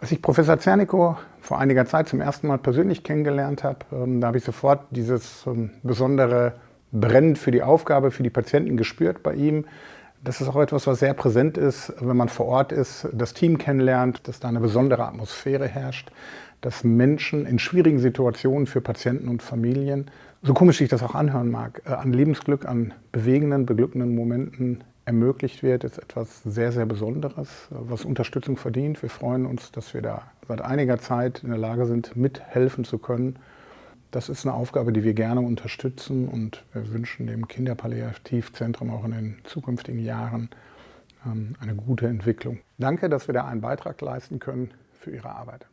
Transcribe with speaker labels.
Speaker 1: Als ich Professor Zernikow vor einiger Zeit zum ersten Mal persönlich kennengelernt habe, ähm, da habe ich sofort dieses ähm, besondere Brennen für die Aufgabe, für die Patienten gespürt bei ihm. Das ist auch etwas, was sehr präsent ist, wenn man vor Ort ist, das Team kennenlernt, dass da eine besondere Atmosphäre herrscht, dass Menschen in schwierigen Situationen für Patienten und Familien, so komisch ich das auch anhören mag, äh, an Lebensglück, an bewegenden, beglückenden Momenten ermöglicht wird, ist etwas sehr, sehr Besonderes, was Unterstützung verdient. Wir freuen uns, dass wir da seit einiger Zeit in der Lage sind, mithelfen zu können. Das ist eine Aufgabe, die wir gerne unterstützen und wir wünschen dem Kinderpalliativzentrum auch in den zukünftigen Jahren ähm, eine gute Entwicklung. Danke, dass wir da einen Beitrag leisten können für Ihre Arbeit.